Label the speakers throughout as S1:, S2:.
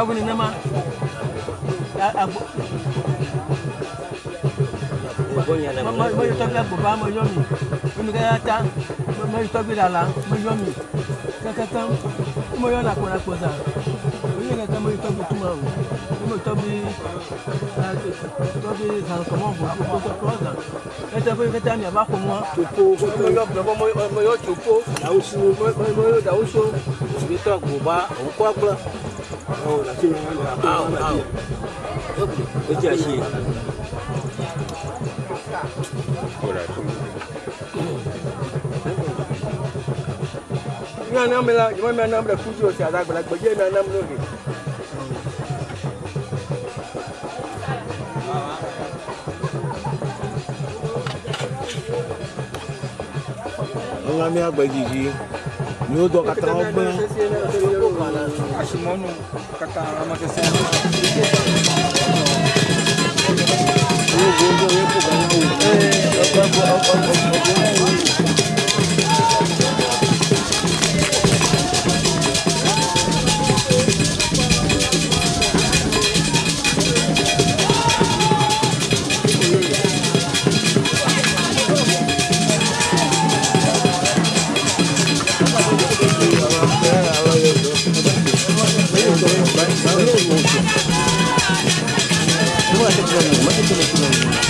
S1: kawuni nama mọyọ tọbi agbọba mọyọ mi onuka ya ta mọyọ tọbi lala mọyọ mi kankan mọyọ lakpọlakpọ za oyin kankan mọyọ tọbi tuma o mọyọ tọbi tọbi zankọmọ bọ tọtọ zan ẹtẹ fún kẹtẹ mi a b'a fọ mọ mọyọ bẹbọ mọyọ tsopo dawusu mọyọ dawusu o bi tọ agbọba o kọ agblọ. Au, au. Uite așa. Ina nam la, jumătate mea nam la fuzi o să adac, la băie mea nam logi. Nga mi a gbẹ jiji, ni o dọ ka taa ọgbẹ. Ashimono Katarama que se chama. É eu vou ganhar o ganho. 就是我们的这个技能。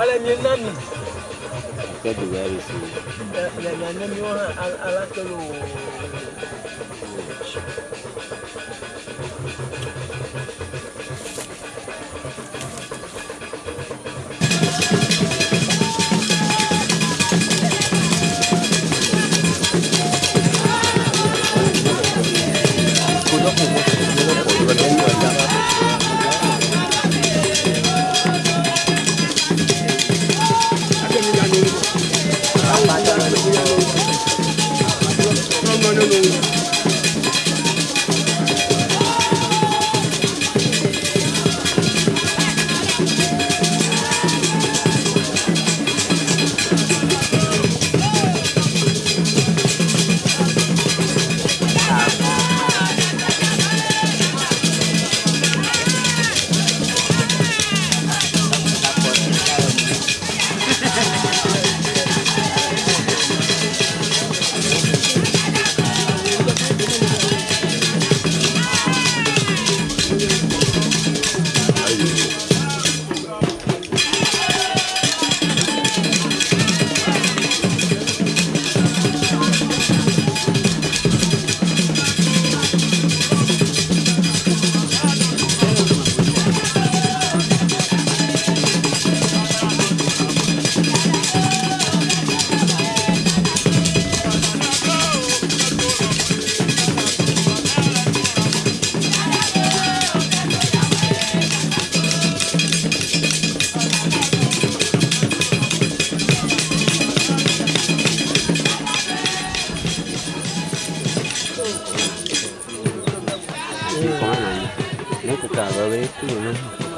S1: ala mi na mi. akẹ́dùn bá rè sí. cara, além de tudo, né?